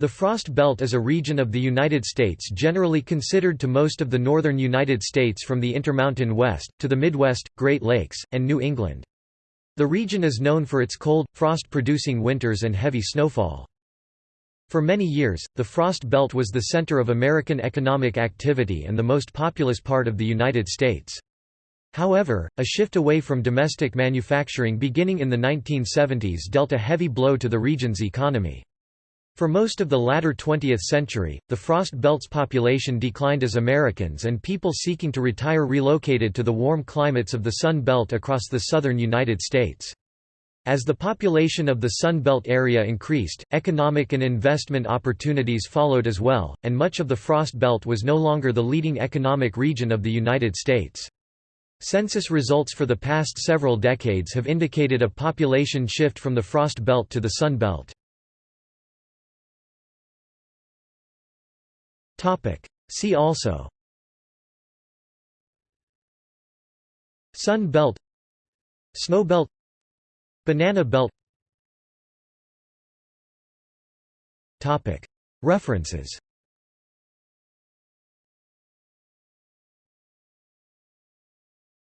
The Frost Belt is a region of the United States generally considered to most of the northern United States from the Intermountain West, to the Midwest, Great Lakes, and New England. The region is known for its cold, frost-producing winters and heavy snowfall. For many years, the Frost Belt was the center of American economic activity and the most populous part of the United States. However, a shift away from domestic manufacturing beginning in the 1970s dealt a heavy blow to the region's economy. For most of the latter 20th century, the Frost Belt's population declined as Americans and people seeking to retire relocated to the warm climates of the Sun Belt across the southern United States. As the population of the Sun Belt area increased, economic and investment opportunities followed as well, and much of the Frost Belt was no longer the leading economic region of the United States. Census results for the past several decades have indicated a population shift from the Frost Belt to the Sun Belt. See also. Sun belt. Snow belt. Banana belt. Topic. References